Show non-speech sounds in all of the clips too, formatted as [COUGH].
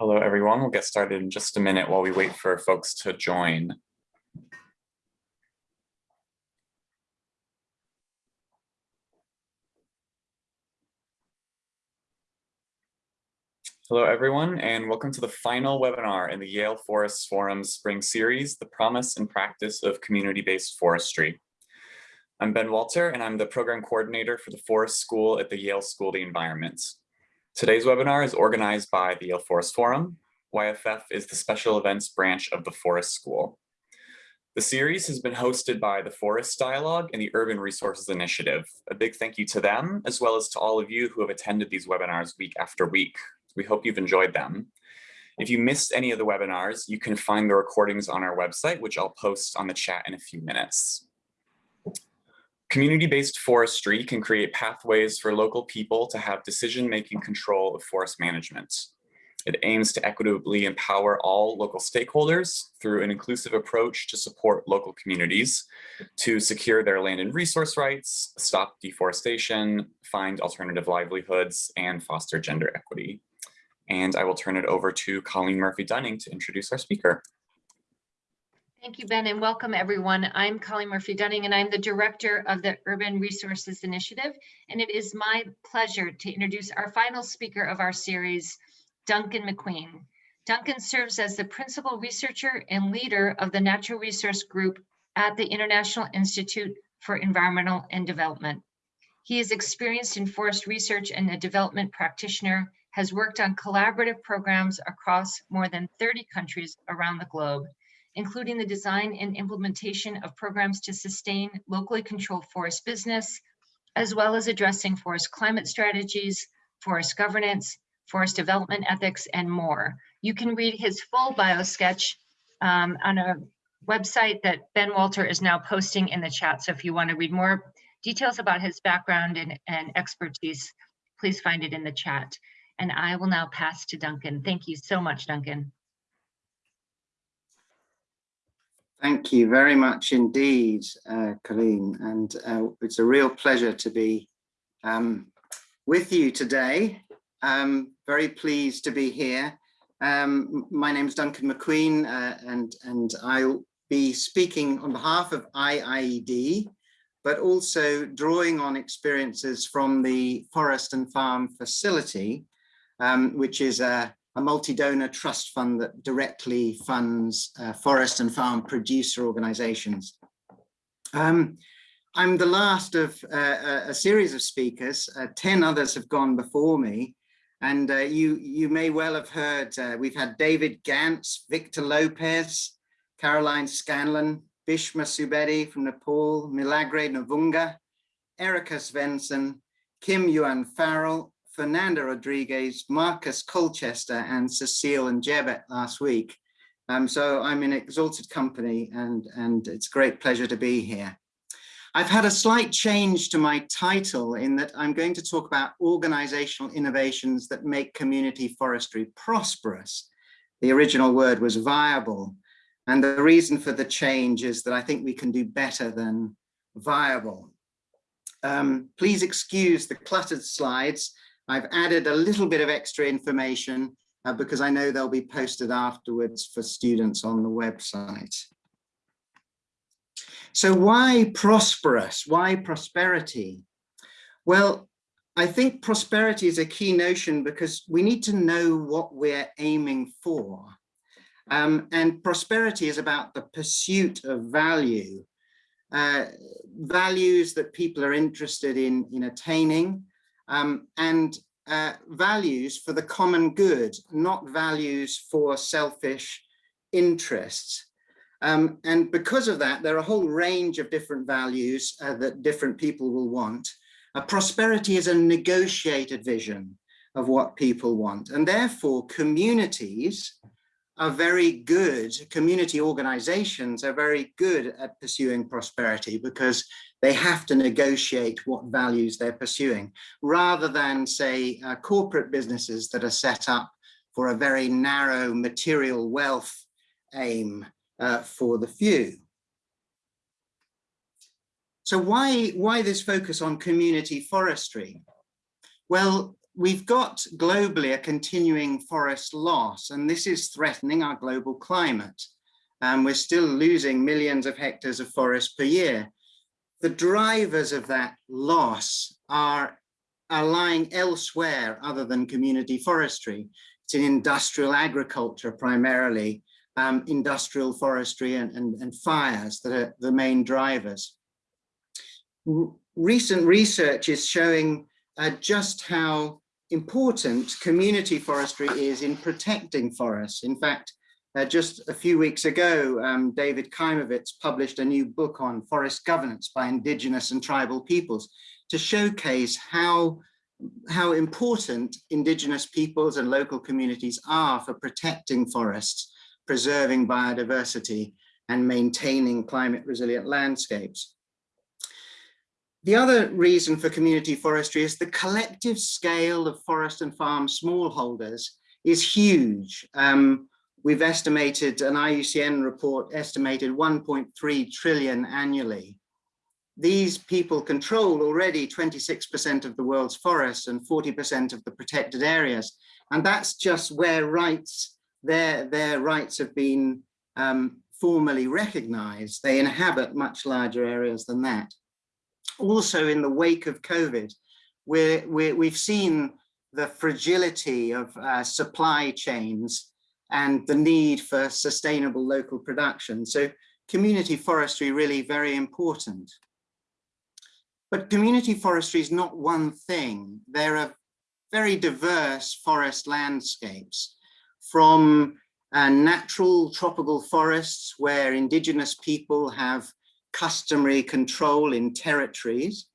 Hello, everyone. We'll get started in just a minute while we wait for folks to join. Hello, everyone, and welcome to the final webinar in the Yale Forest Forum's Spring Series, The Promise and Practice of Community-Based Forestry. I'm Ben Walter, and I'm the Program Coordinator for the Forest School at the Yale School of the Environment. Today's webinar is organized by the Yale Forest Forum. YFF is the special events branch of the Forest School. The series has been hosted by the Forest Dialogue and the Urban Resources Initiative. A big thank you to them, as well as to all of you who have attended these webinars week after week. We hope you've enjoyed them. If you missed any of the webinars, you can find the recordings on our website, which I'll post on the chat in a few minutes. Community-based forestry can create pathways for local people to have decision-making control of forest management. It aims to equitably empower all local stakeholders through an inclusive approach to support local communities to secure their land and resource rights, stop deforestation, find alternative livelihoods, and foster gender equity. And I will turn it over to Colleen Murphy-Dunning to introduce our speaker. Thank you, Ben, and welcome everyone. I'm Colleen Murphy Dunning, and I'm the director of the Urban Resources Initiative. And it is my pleasure to introduce our final speaker of our series, Duncan Macqueen. Duncan serves as the principal researcher and leader of the Natural Resource Group at the International Institute for Environmental and Development. He is experienced in forest research and a development practitioner, has worked on collaborative programs across more than 30 countries around the globe including the design and implementation of programs to sustain locally controlled forest business, as well as addressing forest climate strategies, forest governance, forest development ethics, and more. You can read his full bio sketch um, on a website that Ben Walter is now posting in the chat. So if you want to read more details about his background and, and expertise, please find it in the chat. And I will now pass to Duncan. Thank you so much, Duncan. Thank you very much indeed, uh, Colleen, and uh, it's a real pleasure to be um, with you today. Um, very pleased to be here. Um, my name is Duncan Macqueen, uh, and, and I'll be speaking on behalf of IIED, but also drawing on experiences from the Forest and Farm Facility, um, which is a a multi-donor trust fund that directly funds uh, forest and farm producer organizations. Um, I'm the last of uh, a series of speakers. Uh, 10 others have gone before me. And uh, you, you may well have heard, uh, we've had David Ganz, Victor Lopez, Caroline Scanlon, Bhishma Subedi from Nepal, Milagre Nuvunga, Erica Svensson, Kim Yuan Farrell, Fernanda Rodriguez, Marcus Colchester, and Cecile Ndjebet last week. Um, so I'm in exalted company and, and it's a great pleasure to be here. I've had a slight change to my title in that I'm going to talk about organizational innovations that make community forestry prosperous. The original word was viable. And the reason for the change is that I think we can do better than viable. Um, please excuse the cluttered slides. I've added a little bit of extra information uh, because I know they'll be posted afterwards for students on the website. So why prosperous? Why prosperity? Well, I think prosperity is a key notion because we need to know what we're aiming for. Um, and prosperity is about the pursuit of value, uh, values that people are interested in, in attaining, um, and uh, values for the common good, not values for selfish interests. Um, and because of that, there are a whole range of different values uh, that different people will want. Uh, prosperity is a negotiated vision of what people want. And therefore, communities are very good, community organizations are very good at pursuing prosperity because they have to negotiate what values they're pursuing, rather than say uh, corporate businesses that are set up for a very narrow material wealth aim uh, for the few. So why, why this focus on community forestry? Well, we've got globally a continuing forest loss, and this is threatening our global climate. And we're still losing millions of hectares of forest per year. The drivers of that loss are, are lying elsewhere other than community forestry. It's in industrial agriculture primarily, um, industrial forestry and, and, and fires that are the main drivers. R recent research is showing uh, just how important community forestry is in protecting forests. In fact, uh, just a few weeks ago, um, David Kaimowitz published a new book on forest governance by indigenous and tribal peoples to showcase how, how important indigenous peoples and local communities are for protecting forests, preserving biodiversity and maintaining climate resilient landscapes. The other reason for community forestry is the collective scale of forest and farm smallholders is huge. Um, we've estimated, an IUCN report estimated 1.3 trillion annually. These people control already 26% of the world's forests and 40% of the protected areas. And that's just where rights, their, their rights have been um, formally recognized. They inhabit much larger areas than that also in the wake of COVID, we're, we're, we've seen the fragility of uh, supply chains and the need for sustainable local production. So community forestry really very important. But community forestry is not one thing. There are very diverse forest landscapes from uh, natural tropical forests where indigenous people have customary control in territories,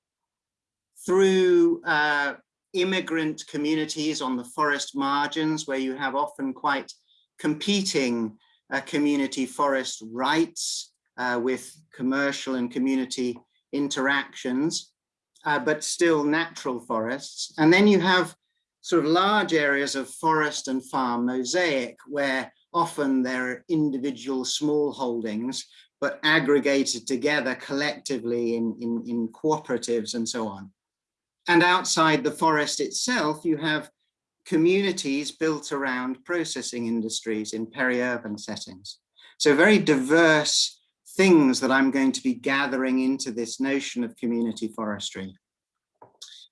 through uh, immigrant communities on the forest margins where you have often quite competing uh, community forest rights uh, with commercial and community interactions, uh, but still natural forests. And then you have sort of large areas of forest and farm mosaic where often there are individual small holdings but aggregated together collectively in, in, in cooperatives and so on. And outside the forest itself, you have communities built around processing industries in peri-urban settings. So very diverse things that I'm going to be gathering into this notion of community forestry.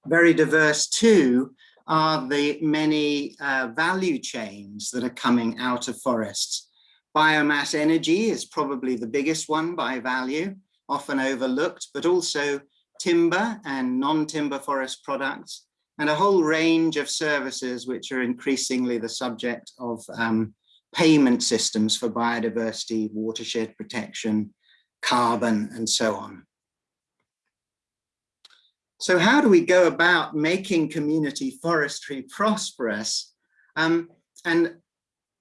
Very diverse too are the many uh, value chains that are coming out of forests. Biomass energy is probably the biggest one by value, often overlooked, but also timber and non-timber forest products, and a whole range of services which are increasingly the subject of um, payment systems for biodiversity, watershed protection, carbon, and so on. So how do we go about making community forestry prosperous? Um, and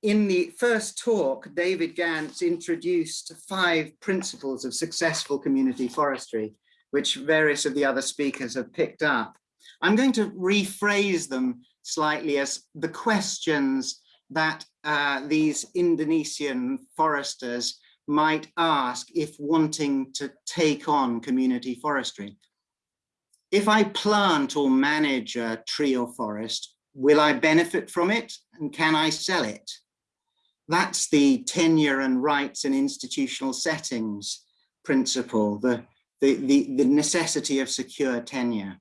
in the first talk, David Ganz introduced five principles of successful community forestry, which various of the other speakers have picked up. I'm going to rephrase them slightly as the questions that uh, these Indonesian foresters might ask if wanting to take on community forestry. If I plant or manage a tree or forest, will I benefit from it and can I sell it? That's the tenure and rights and institutional settings principle, the, the, the, the necessity of secure tenure.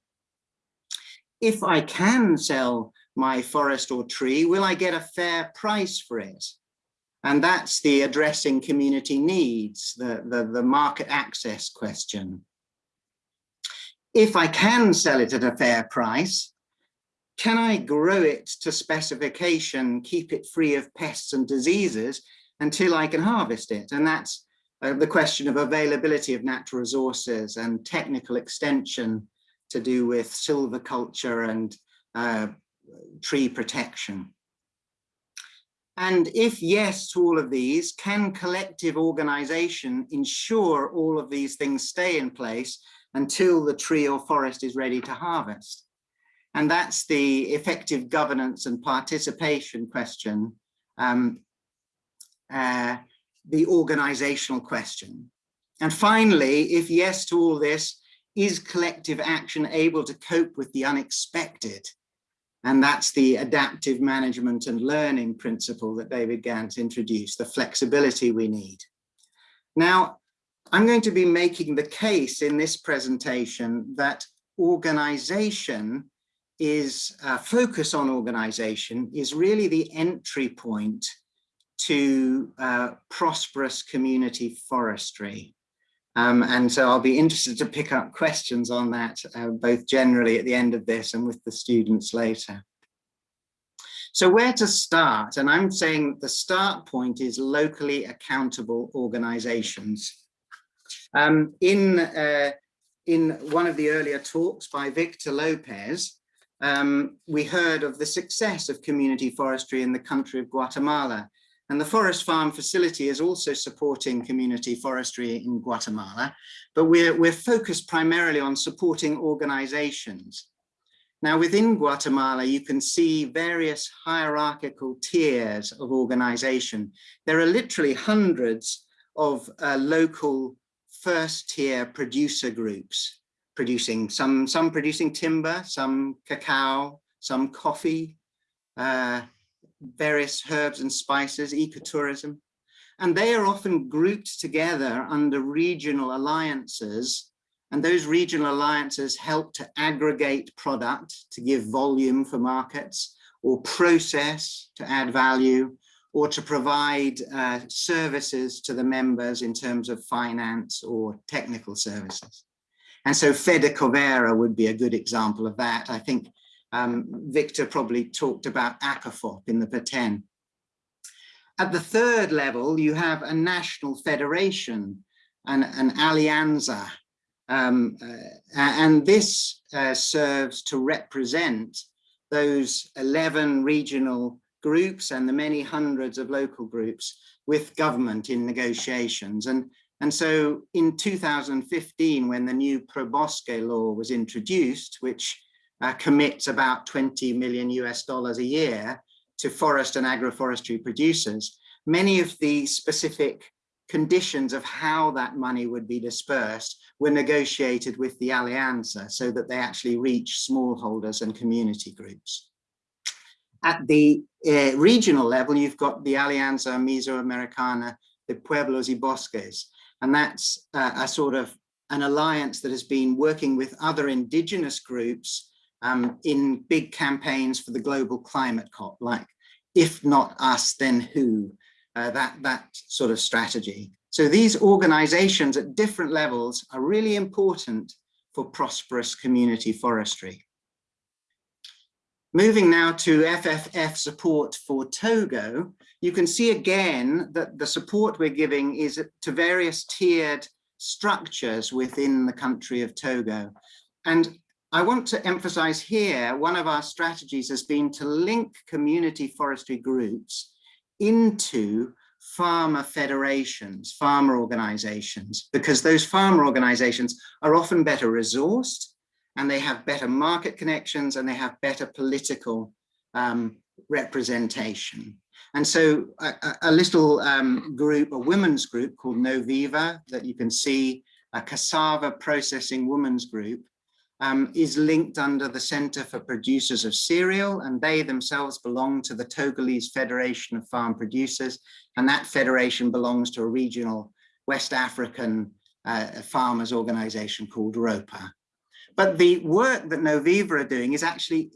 If I can sell my forest or tree, will I get a fair price for it? And that's the addressing community needs, the, the, the market access question. If I can sell it at a fair price, can I grow it to specification, keep it free of pests and diseases until I can harvest it? And that's uh, the question of availability of natural resources and technical extension to do with silviculture and uh, tree protection. And if yes to all of these, can collective organization ensure all of these things stay in place until the tree or forest is ready to harvest? And that's the effective governance and participation question, um, uh, the organizational question. And finally, if yes to all this, is collective action able to cope with the unexpected? And that's the adaptive management and learning principle that David Ganz introduced, the flexibility we need. Now, I'm going to be making the case in this presentation that organization is uh, focus on organization is really the entry point to uh, prosperous community forestry. Um, and so I'll be interested to pick up questions on that, uh, both generally at the end of this and with the students later. So where to start? And I'm saying the start point is locally accountable organizations. Um, in, uh, in one of the earlier talks by Victor Lopez, um, we heard of the success of community forestry in the country of Guatemala. And the Forest Farm facility is also supporting community forestry in Guatemala, but we're, we're focused primarily on supporting organizations. Now within Guatemala, you can see various hierarchical tiers of organization. There are literally hundreds of uh, local first tier producer groups producing some, some producing timber, some cacao, some coffee, uh, various herbs and spices, ecotourism. And they are often grouped together under regional alliances. And those regional alliances help to aggregate product to give volume for markets or process to add value or to provide uh, services to the members in terms of finance or technical services. And so Fedecovera would be a good example of that. I think um, Victor probably talked about ACOFOP in the Petén. At the third level, you have a national federation, an, an alianza, um, uh, and this uh, serves to represent those 11 regional groups and the many hundreds of local groups with government in negotiations. And, and so in 2015, when the new PROBOSQUE law was introduced, which uh, commits about 20 million US dollars a year to forest and agroforestry producers, many of the specific conditions of how that money would be dispersed were negotiated with the Alianza so that they actually reach smallholders and community groups. At the uh, regional level, you've got the Alianza Mesoamericana de Pueblos y Bosques, and that's uh, a sort of an alliance that has been working with other indigenous groups um, in big campaigns for the global climate COP, like if not us, then who, uh, that, that sort of strategy. So these organizations at different levels are really important for prosperous community forestry. Moving now to FFF support for Togo, you can see again that the support we're giving is to various tiered structures within the country of Togo. And I want to emphasize here, one of our strategies has been to link community forestry groups into farmer federations, farmer organizations, because those farmer organizations are often better resourced and they have better market connections and they have better political um, representation. And so a, a little um, group, a women's group called Noviva that you can see, a cassava processing women's group, um, is linked under the Center for Producers of Cereal, and they themselves belong to the Togolese Federation of Farm Producers, and that federation belongs to a regional West African uh, farmers organization called ROPPA. But the work that Noviva are doing is actually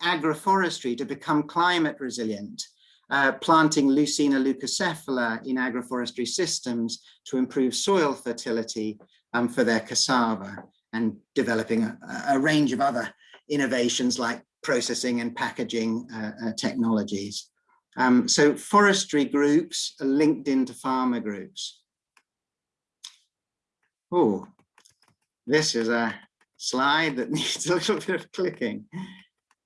agroforestry to become climate resilient, uh, planting Leucaena leucocephala in agroforestry systems to improve soil fertility um, for their cassava and developing a, a range of other innovations like processing and packaging uh, uh, technologies. Um, so forestry groups are linked into farmer groups. Oh, this is a slide that [LAUGHS] needs a little bit of clicking.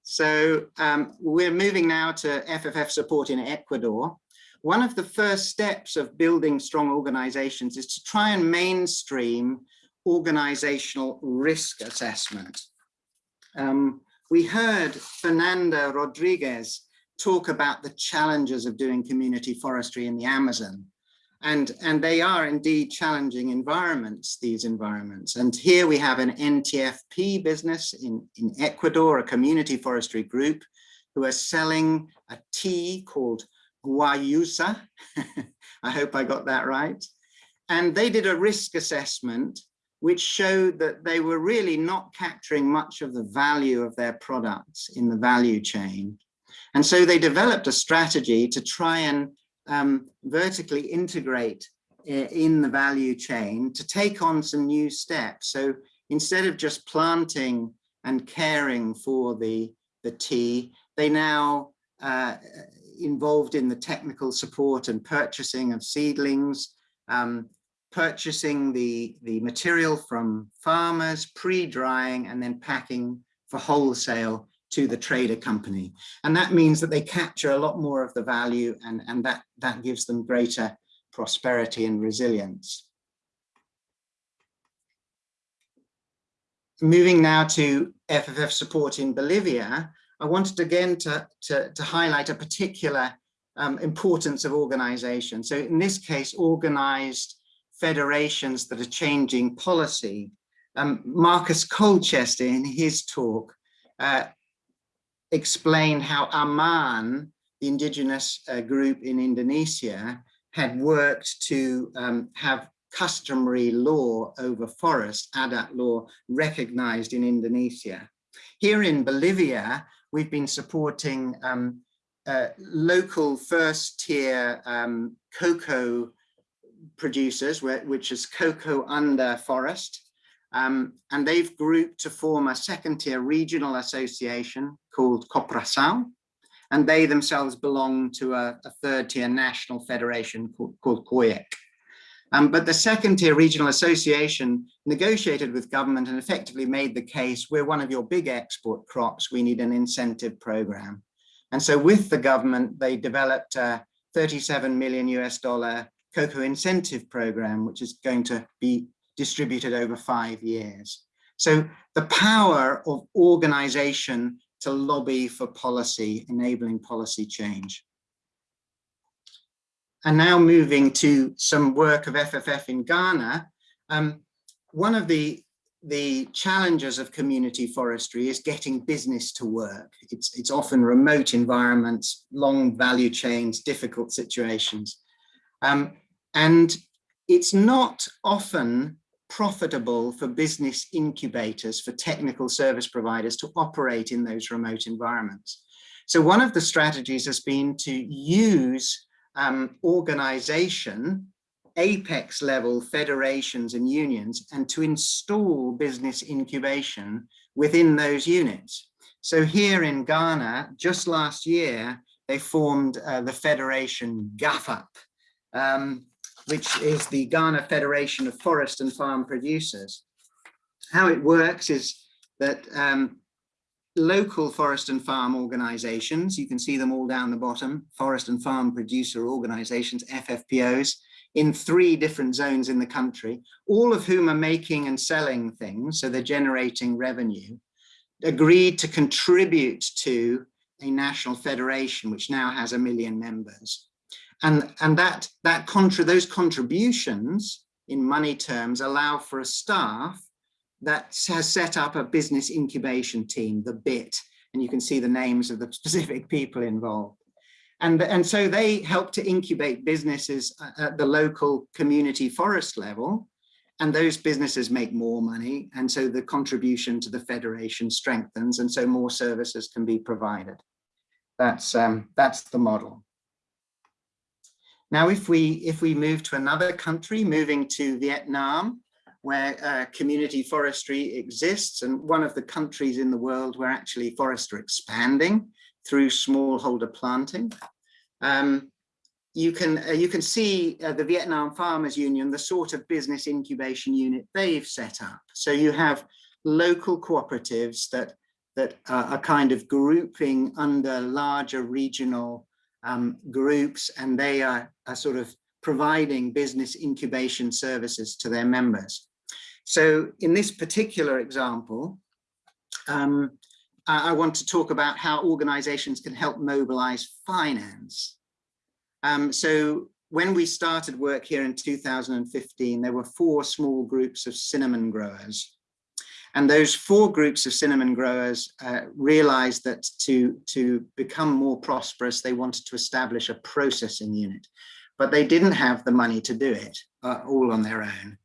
So um, we're moving now to FFF support in Ecuador. One of the first steps of building strong organizations is to try and mainstream organizational risk assessment. Um, we heard Fernanda Rodriguez talk about the challenges of doing community forestry in the Amazon. And, and they are indeed challenging environments, these environments. And here we have an NTFP business in, in Ecuador, a community forestry group who are selling a tea called Guayusa. [LAUGHS] I hope I got that right. And they did a risk assessment which showed that they were really not capturing much of the value of their products in the value chain. And so they developed a strategy to try and um, vertically integrate in the value chain to take on some new steps. So instead of just planting and caring for the, the tea, they now uh, involved in the technical support and purchasing of seedlings, um, purchasing the, the material from farmers, pre-drying and then packing for wholesale to the trader company. And that means that they capture a lot more of the value and, and that, that gives them greater prosperity and resilience. Moving now to FFF support in Bolivia, I wanted again to, to, to highlight a particular um, importance of organization. So in this case, organized federations that are changing policy. Um, Marcus Colchester in his talk uh, explained how AMAN, the indigenous uh, group in Indonesia, had worked to um, have customary law over forest, adat law, recognized in Indonesia. Here in Bolivia, we've been supporting um, uh, local first tier um, cocoa producers, which is cocoa under forest. Um, and they've grouped to form a second tier regional association called Coprasal. And they themselves belong to a, a third tier national federation called, called COIEC. Um, but the second tier regional association negotiated with government and effectively made the case, we're one of your big export crops, we need an incentive program. And so with the government, they developed a 37 million US dollar cocoa incentive program, which is going to be distributed over five years. So the power of organization to lobby for policy, enabling policy change. And now moving to some work of FFF in Ghana, um, one of the, the challenges of community forestry is getting business to work. It's, it's often remote environments, long value chains, difficult situations. Um, and it's not often profitable for business incubators, for technical service providers to operate in those remote environments. So one of the strategies has been to use um, organization, apex level federations and unions, and to install business incubation within those units. So here in Ghana, just last year, they formed uh, the federation GhaFFaP, um, which is the Ghana Federation of Forest and Farm Producers. How it works is that um, local forest and farm organizations, you can see them all down the bottom, forest and farm producer organizations, FFPOs, in three different zones in the country, all of whom are making and selling things, so they're generating revenue, agreed to contribute to a national federation, which now has a million members. And, and that, that contra those contributions in money terms allow for a staff that has set up a business incubation team, the BIT, and you can see the names of the [LAUGHS] specific people involved. And, and so they help to incubate businesses at the local community forest level, and those businesses make more money. And so the contribution to the federation strengthens, and so more services can be provided. That's, um, that's the model. Now, if we, if we move to another country, moving to Vietnam, where uh, community forestry exists and one of the countries in the world where actually forests are expanding through smallholder planting. Um, you can uh, you can see uh, the Vietnam Farmers Union, the sort of business incubation unit they've set up. So you have local cooperatives that that are kind of grouping under larger regional um, groups, and they are, are sort of providing business incubation services to their members. So in this particular example, um, I want to talk about how organizations can help mobilize finance. Um, so when we started work here in 2015, there were four small groups of cinnamon growers. And those four groups of cinnamon growers uh, realized that to, to become more prosperous, they wanted to establish a processing unit, but they didn't have the money to do it uh, all on their own.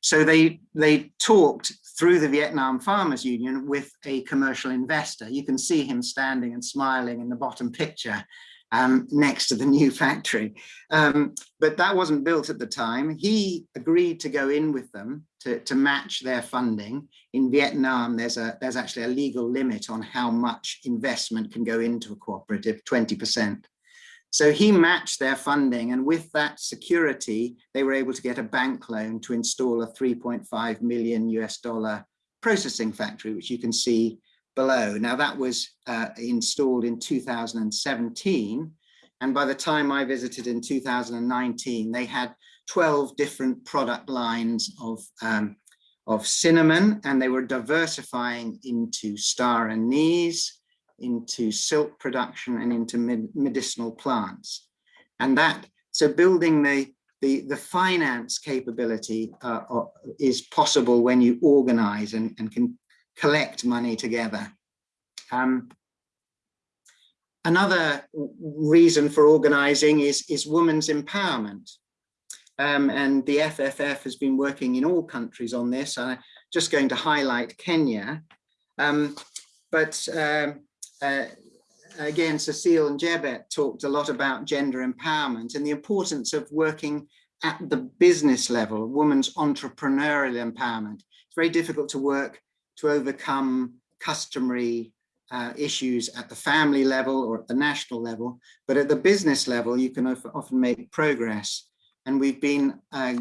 So they, they talked through the Vietnam Farmers Union with a commercial investor. You can see him standing and smiling in the bottom picture um, next to the new [LAUGHS] factory. Um, but that wasn't built at the time. He agreed to go in with them to, to match their funding. In Vietnam, there's, a, there's actually a legal limit on how much investment can go into a cooperative, 20%. So he matched their funding and with that security, they were able to get a bank loan to install a 3.5 million US dollar processing factory, which you can see below. Now that was uh, installed in 2017. And by the time I visited in 2019, they had 12 different product lines of, um, of cinnamon and they were diversifying into star anise, into silk production and into medicinal plants. And that, so building the, the, the finance capability uh, is possible when you organize and, and can collect money together. Um, another reason for organizing is, is women's empowerment. Um, and the FFF has been working in all countries on this. I'm just going to highlight Kenya. Um, but um, uh, again, Cecile Ndjebet talked a lot about gender empowerment and the importance of working at the business level, women's entrepreneurial empowerment. It's very difficult to work to overcome customary uh, issues at the family level or at the national level, but at the business level, you can often make progress. And we've been uh,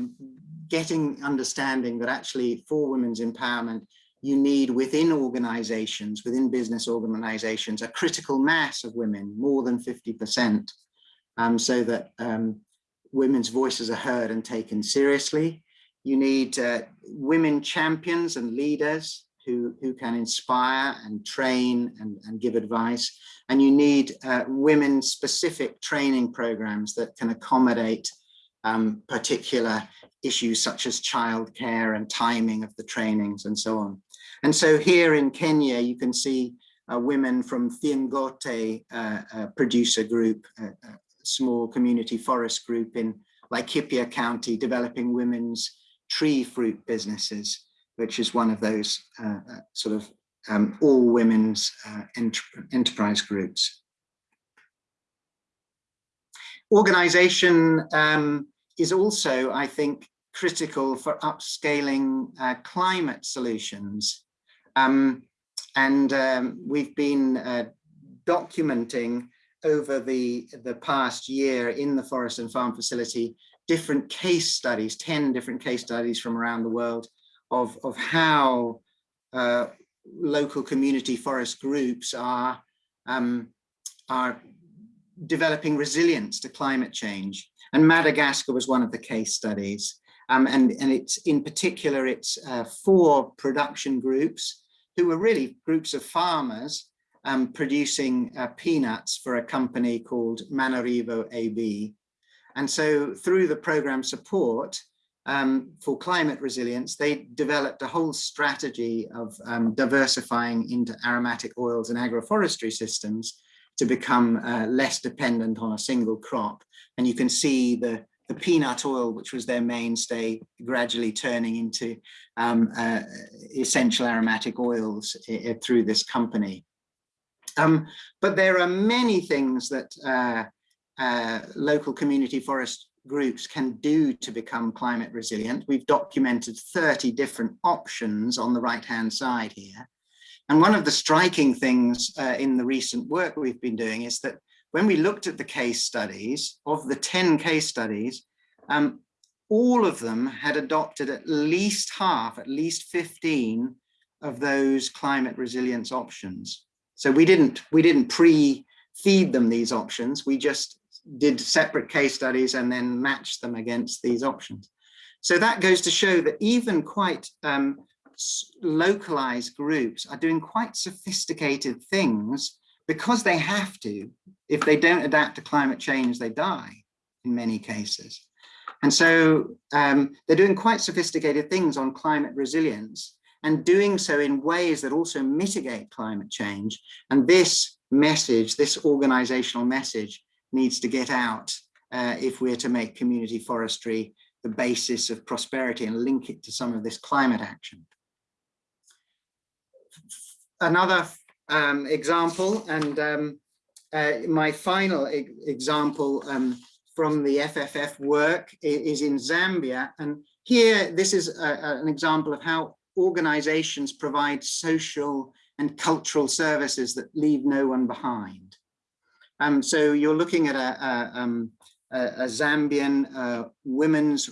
getting understanding that actually for women's empowerment, you need within organizations, within business organizations, a critical mass of women, more than 50%, um, so that um, women's voices are heard and taken seriously. You need uh, women champions and leaders who, who can inspire and train and, and give advice. And you need uh, women specific training programs that can accommodate um, particular issues such as childcare and timing of the trainings and so on. And so here in Kenya, you can see uh, women from Thiengote uh, uh, producer group, a small community forest group in Laikipia County, developing women's tree fruit businesses, which is one of those uh, uh, sort of um, all women's uh, ent enterprise groups. Organization um, is also, I think, critical for upscaling uh, climate solutions. Um, and um, we've been uh, documenting over the, the past year in the Forest and Farm Facility different case studies, 10 different case studies from around the world of, of how uh, local community forest groups are, um, are developing resilience to climate change. And Madagascar was one of the case studies. Um, and, and it's in particular, it's uh, four production groups who were really groups of farmers um, producing uh, peanuts for a company called Manarivo AB. And so through the program support um, for climate resilience, they developed a whole strategy of um, diversifying into aromatic oils and agroforestry systems to become uh, less dependent on a single crop. And you can see the the peanut oil, which was their mainstay, gradually turning into um, uh, essential aromatic oils through this company. Um, but there are many things that uh, uh, local community forest groups can do to become climate resilient. We've documented 30 different options on the right hand side here. And one of the striking things uh, in the recent work we've been doing is that when we looked at the case studies, of the 10 case studies, um, all of them had adopted at least half, at least 15 of those climate resilience options. So we didn't, we didn't pre-feed them these options. We just did separate case studies and then matched them against these options. So that goes to show that even quite um, localized groups are doing quite sophisticated things because they have to. If they don't adapt to climate change, they die in many cases. And so um, they're doing quite sophisticated things on climate resilience. and doing so in ways that also mitigate climate change. And this message, this organizational message needs to get out uh, if we're to make community forestry the basis of prosperity and link it to some of this climate action. Another um, example, and um, uh, my final e example um, from the FFF work is in Zambia. And here, this is a, an example of how organizations provide social and cultural services that leave no one behind. Um, so you're looking at a, a, um, a, Zambian uh, women's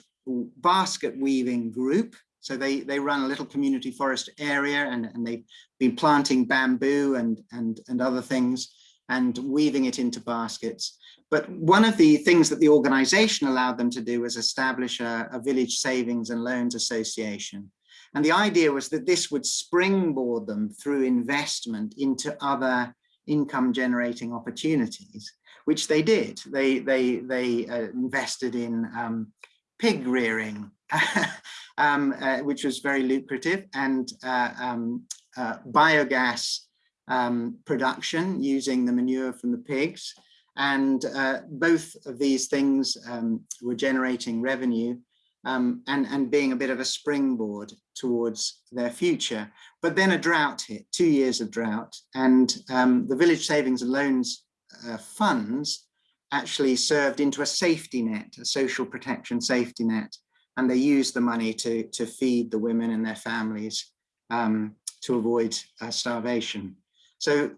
basket weaving group. So they, they run a little community forest area and, and they've been planting bamboo and, and, and other things and weaving it into baskets. But one of the things that the organization allowed them to do was establish a, a village savings and loans association. And the idea was that this would springboard them through investment into other income generating opportunities, which they did. They, they, they uh, invested in um, pig rearing, [LAUGHS] um, uh, which was very lucrative, and uh, um, uh, biogas um, production using the manure from the pigs. And uh, both of these things um, were generating revenue um, and, and being a bit of a springboard towards their future. But then a drought hit, two years of drought, and um, the Village Savings and Loans uh, funds actually served into a safety net, a social protection safety net, and they used the money to, to feed the women and their families um, to avoid uh, starvation. So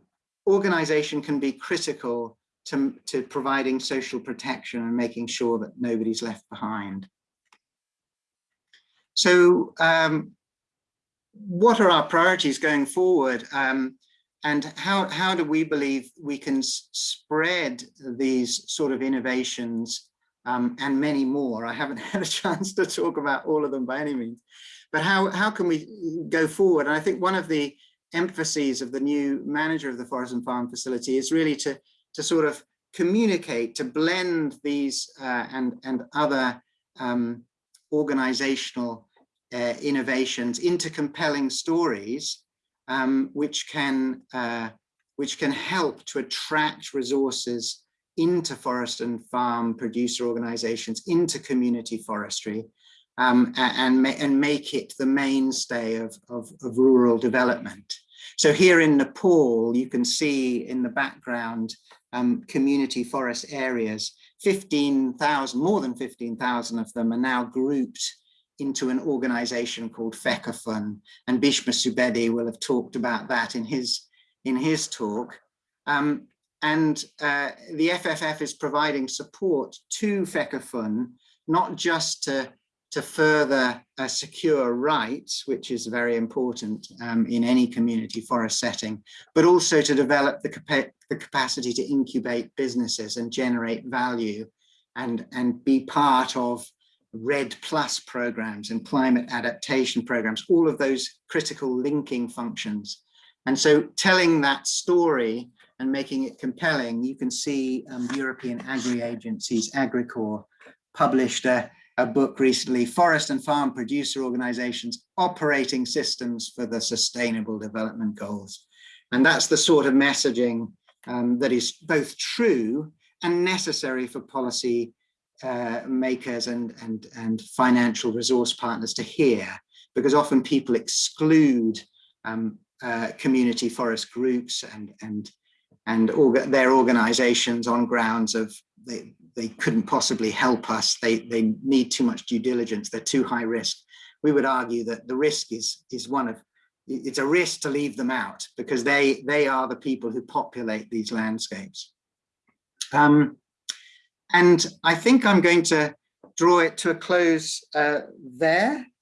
organization can be critical to, to providing social protection and making sure that nobody's left behind. So um, what are our priorities going forward? Um, and how, how do we believe we can spread these sort of innovations um, and many more? I haven't [LAUGHS] had a chance to talk about all of them by any means, but how, how can we go forward? And I think one of the emphases of the new manager of the Forest and Farm facility is really to, to sort of communicate, to blend these uh, and, and other um, organizational uh, innovations into compelling stories, um, which can uh, which can help to attract resources into forest and farm producer organizations, into community forestry, um, and, and make it the mainstay of, of, of rural development. So here in Nepal, you can see in the background um, community forest areas, 15,000, more than 15,000 of them are now grouped into an organization called FECOFUN, and Bhishma Subedi will have talked about that in his, in his talk. Um, and uh, the FFF is providing support to FECOFUN, not just to to further uh, secure rights, which is very important um, in any community forest setting, but also to develop the, capa the capacity to incubate businesses and generate value and, and be part of REDD Plus programs and climate adaptation programs, all of those critical linking functions. And so telling that story and making it compelling, you can see um, European agri-agencies, AgriCord, published a, a book recently, Forest and Farm Producer Organizations Operating Systems for the Sustainable Development Goals. And that's the sort of messaging um, that is both true and necessary for policy uh, makers and, and, and financial resource partners to hear, because often people exclude um, uh, community forest groups and, and, and orga their organizations on grounds of they, they couldn't possibly help us. They, they need too much due diligence. They're too high risk. We would argue that the risk is, is one of, it's a risk to leave them out because they, they are the people who populate these landscapes. Um, and I think I'm going to draw it to a close uh, there. [LAUGHS]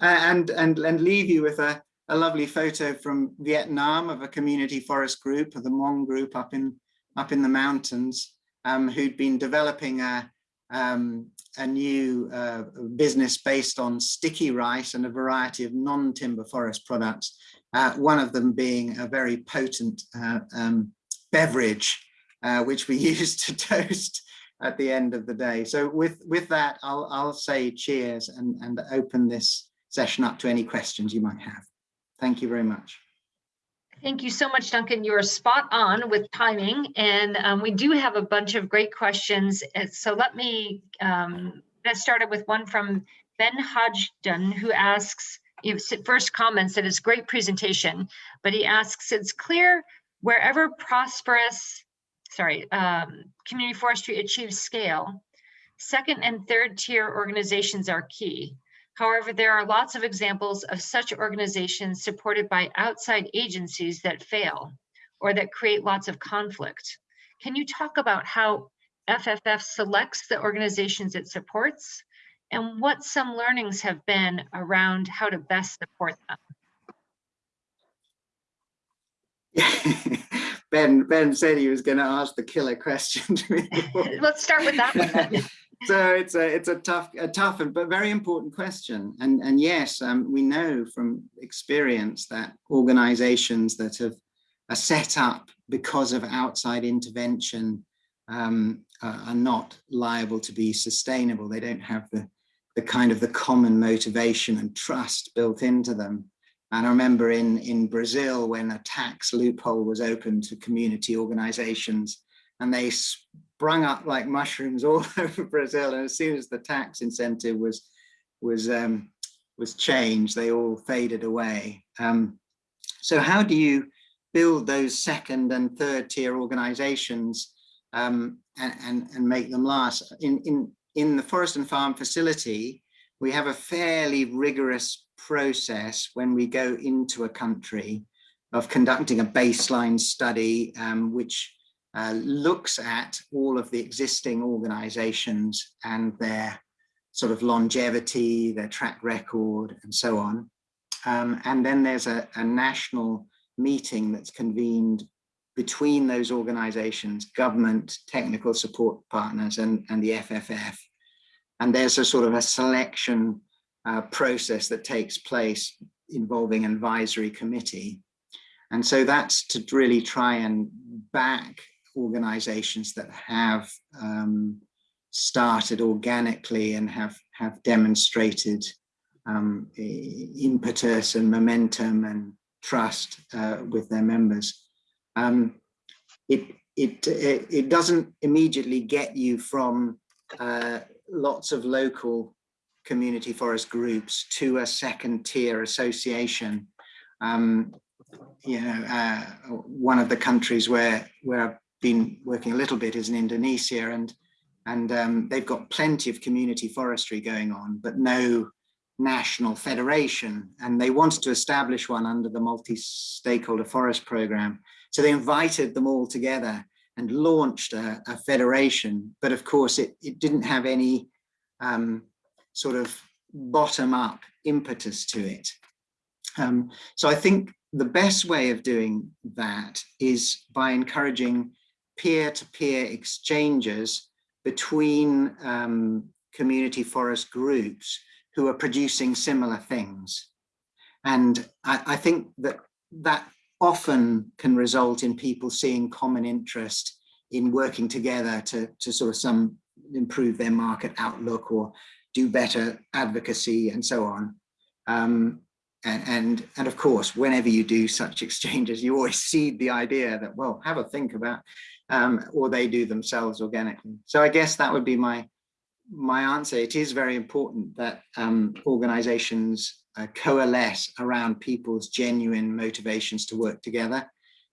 And, and, and leave you with a, a lovely photo from Vietnam of a community forest group, of the Hmong group up in, up in the mountains um, who'd been developing a, um, a new uh, business based on sticky rice and a variety of non-timber forest products, uh, one of them being a very potent uh, um, beverage, uh, which we [LAUGHS] use to toast at the end of the day. So with, with that, I'll, I'll say cheers and, and open this session up to any questions you might have. Thank you very much. Thank you so much, Duncan. You are spot on with timing, and um, we do have a bunch of great questions. Uh, So let me um, get started with one from Ben Hodgdon, who asks, first comments that it's great presentation, but he asks, it's clear wherever prosperous, sorry, um, community forestry achieves scale, second and third tier organizations are key. However, there are lots of examples of such organizations supported by outside agencies that fail or that create lots of conflict. Can you talk about how FFF selects the organizations it supports and what some learnings have been around how to best support them? [LAUGHS] Ben, Ben said he was going to ask the killer question to me. [LAUGHS] Let's start with that one. then. [LAUGHS] so it's a it's a tough a tough and but very important question and and yes um, we know from experience that organizations that have are set up because of outside intervention um, are, are not liable to be sustainable they don't have the the kind of the common motivation and trust built into them and I remember in in Brazil when a tax loophole was open to community organizations and they sprung up like mushrooms [LAUGHS] all over Brazil. And as soon as the tax incentive was was um, was changed, they all faded away. Um, so how do you build those second and third tier organizations um, and, and, and make them last? In, in, in the Forest and Farm facility, we have a fairly rigorous process when we go into a country of conducting a baseline study, um, which uh, looks at all of the existing organizations and their sort of longevity, their track record, and so on. Um, and then there's a, a, national meeting that's convened between those organizations, government, technical support partners, and, and the FFF. And there's a sort of a selection uh, process that takes place involving an advisory committee. And so that's to really try and back organizations that have um, started organically and have have demonstrated um, impetus and momentum and trust uh, with their members. Um, it, it, it, doesn't immediately get you from uh, lots of local community forest groups to a second tier association. Um, you know, uh, one of the countries where, where I've been working a little bit is in Indonesia and and um, they've got plenty of community forestry going on, but no national federation. And they wanted to establish one under the multi-stakeholder forest program. So they invited them all together and launched a, a federation. But of course, it, it didn't have any um, sort of bottom-up impetus to it. Um, so I think the best way of doing that is by encouraging peer-to-peer -peer exchanges between um, community forest groups who are producing similar things. And I, I, think that that often can result in people seeing common interest in working together to, to sort of some improve their market outlook or do better advocacy and so on. Um, and, and, and of course, whenever you do such [LAUGHS] exchanges, you always seed the idea that, well, have a think about um, or they do themselves organically. So I guess that would be my my answer. It is very important that um, organizations uh, coalesce around people's genuine motivations to work together.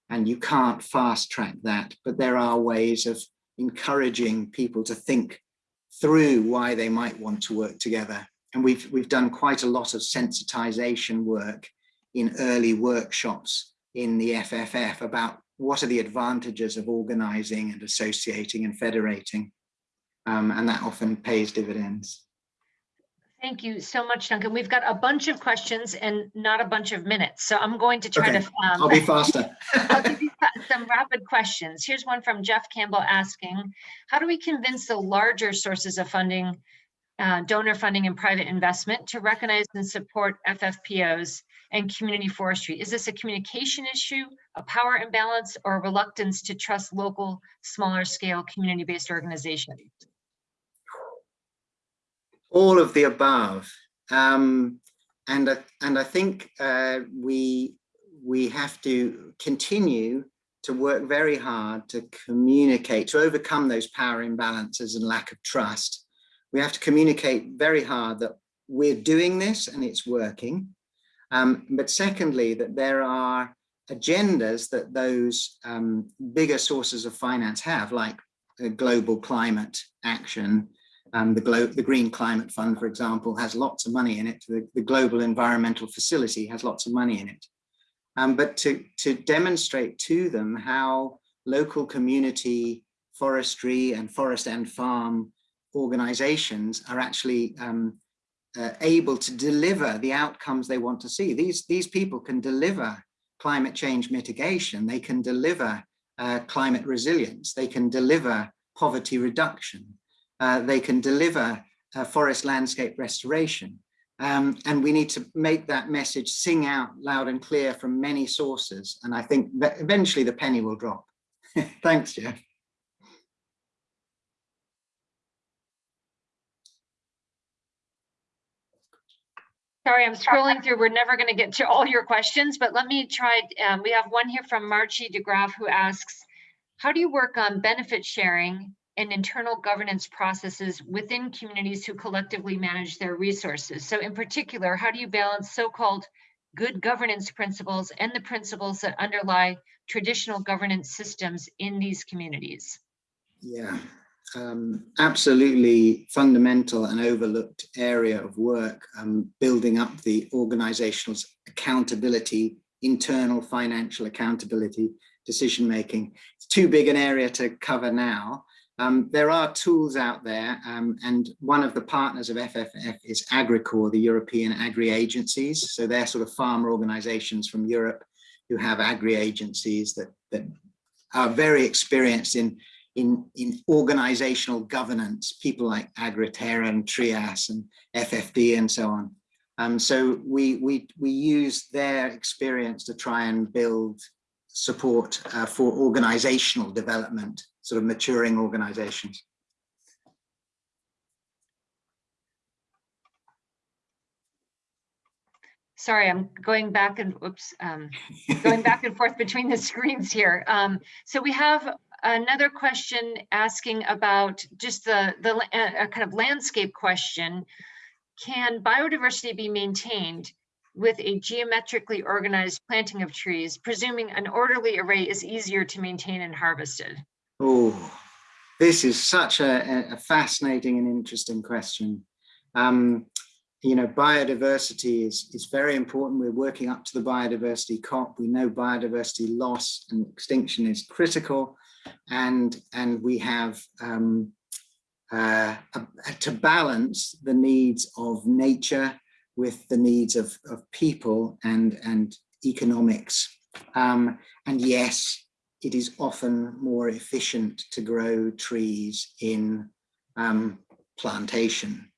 And you can't fast track that, but there are ways of encouraging people to think through why they might want to work together. And we've, we've done quite a lot of sensitization work in early workshops in the FFF about what are the advantages of organizing and associating and federating? Um, and that often pays dividends. Thank you so much, Duncan. We've got a bunch of questions and not a bunch of minutes. So I'm going to try okay. to- um, I'll be faster. I'll give you [LAUGHS] some rapid questions. Here's one from Jeff Campbell asking, how do we convince the larger sources of funding, uh, donor funding and private investment to recognize and support FFPOs and community forestry? Is this a communication issue, a power imbalance, or a reluctance to trust local, smaller scale community-based organizations? All of the above. Um, and, I- and I think uh, we, we have to continue to work very hard to communicate, to overcome those power imbalances and lack of trust. We have to communicate very hard that we're doing this and it's working. Um, but secondly, that there are agendas that those um, bigger sources of finance have, like uh, global climate action. Um, the, Glo the Green Climate Fund, for example, has lots of money in it. The, the Global Environmental Facility has lots of money in it. Um, but to, to demonstrate to them how local community forestry and forest and farm organizations are actually um, uh, able to deliver the outcomes they want to see. These, these people can deliver climate change mitigation, they can deliver uh, climate resilience, they can deliver poverty reduction, uh, they can deliver uh, forest landscape restoration. Um, and we need to make that message sing out loud and clear from many sources. And I think that eventually the penny will drop. [LAUGHS] Thanks, Jeff. Sorry, I'm scrolling through. We're never going to get to all your questions, but let me try. Um, we have one here from Marchie DeGraff who asks, how do you work on benefit sharing and internal governance processes within communities who collectively manage their resources? So in particular, how do you balance so-called good governance principles and the principles that underlie traditional governance systems in these communities? Yeah, um, absolutely fundamental and overlooked area of work, um, building up the organizational accountability, internal financial accountability, decision making. It's too big an area to cover now. Um, there are tools out there, um, and one of the partners of FFF is AgriCord, the European agri-agencies. So they're sort of farmer organizations from Europe who have agri-agencies that, that are very experienced in in, in organizational governance, people like Agriterra and Trias and FFD and so on. Um, so we, we, we use their experience to try and build support uh, for organizational development, sort of maturing organizations. Sorry, I'm going back and, oops, um, going back and forth between the screens here. Um, so we have another question asking about just the, the a kind of landscape question. Can biodiversity be maintained with a geometrically organized planting of trees, presuming an orderly array is easier to maintain and harvested? Oh, this is such a, a fascinating and interesting question. Um, you know, biodiversity is, is very important. We're working up to the biodiversity COP. We know biodiversity loss and extinction is critical and and we have um, uh, to balance the needs of nature with the needs of, of people and and economics um, and yes it is often more efficient to grow trees in um, plantation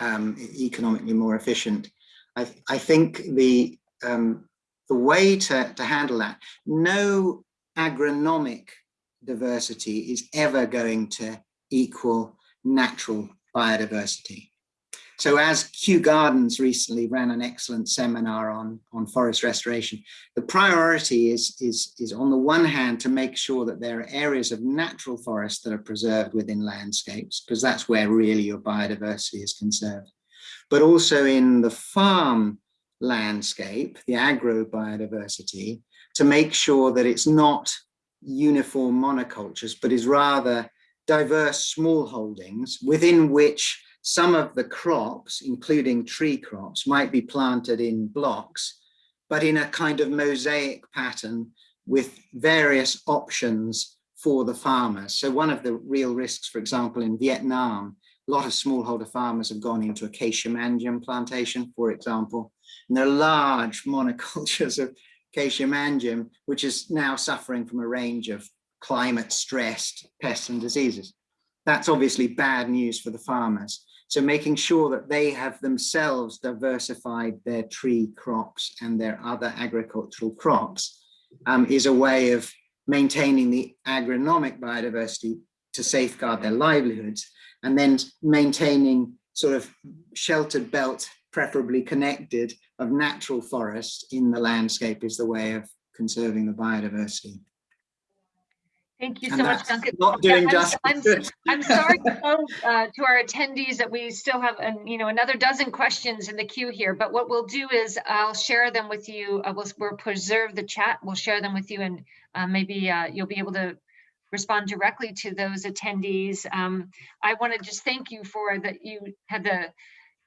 um, economically more efficient I, I think the um, the way to, to handle that no agronomic diversity is ever going to equal natural biodiversity. So as Kew Gardens recently ran an excellent seminar on, on forest restoration, the priority is, is, is on the one hand to make sure that there are areas of natural forest that are preserved within landscapes, because that's where really your biodiversity is conserved. But also in the farm landscape, the agro biodiversity, to make sure that it's not uniform monocultures, but is rather diverse small holdings within which some of the crops, including tree crops, might be planted in blocks, but in a kind of mosaic pattern with various options for the farmers. So one of the real risks, for example, in Vietnam, a lot of smallholder farmers have gone into acacia mangium plantation, for example, and there are large [LAUGHS] monocultures of Acacia mangium, which is now suffering from a range of climate stressed pests and diseases. That's obviously bad news for the farmers. So making sure that they have themselves diversified their tree crops and their other agricultural crops um, is a way of maintaining the agronomic biodiversity to safeguard their livelihoods and then maintaining sort of sheltered belt preferably connected, of natural forest in the landscape is the way of conserving the biodiversity. Thank you so And much, Duncan. Not Yeah, doing I'm- I'm- justice. I'm sorry to uh, to our attendees that we still have, um, you know, another dozen questions in the queue here, but what we'll do is I'll share them with you. Uh, We'll, we'll preserve the chat. We'll share them with you and uh, maybe uh, you'll be able to respond directly to those attendees. Um, I want to just thank you for that you had the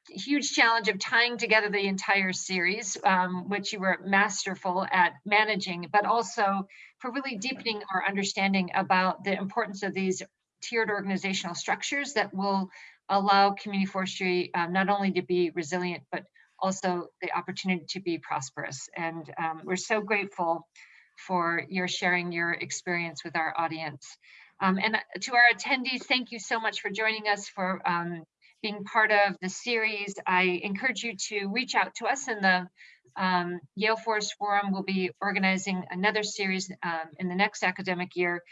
huge challenge of tying together the entire series, um, which you were masterful at managing, but also for really deepening our understanding about the importance of these tiered organizational structures that will allow community forestry um, not only to be resilient, but also the opportunity to be prosperous. And um, we're so grateful for your sharing your experience with our audience. Um, and uh, to our attendees, thank you so much for joining us for um, being part of the series. I encourage you to reach out to us in the um, Yale Forest Forum will be organizing another series um, in the next academic year.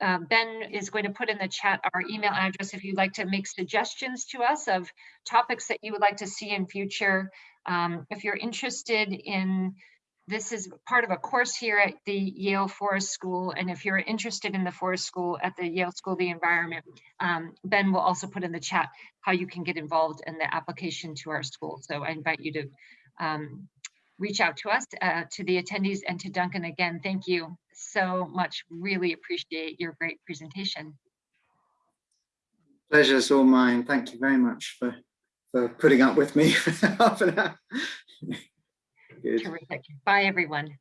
Uh, ben is going to put in the chat our email address if you'd like to make suggestions to us of topics that you would like to see in future. Um, if you're interested in, this is part of a course here at the Yale Forest School. And if you're interested in the Forest School at the Yale School of the Environment, um, Ben will also put in the chat how you can get involved in the application to our school. So I invite you to um, reach out to us, uh, to the attendees and to Duncan again. Thank you so much. Really appreciate your great presentation. Pleasure's all mine. Thank you very much for, for putting up with me [LAUGHS] for half an hour. Good. Terrific. Bye, everyone.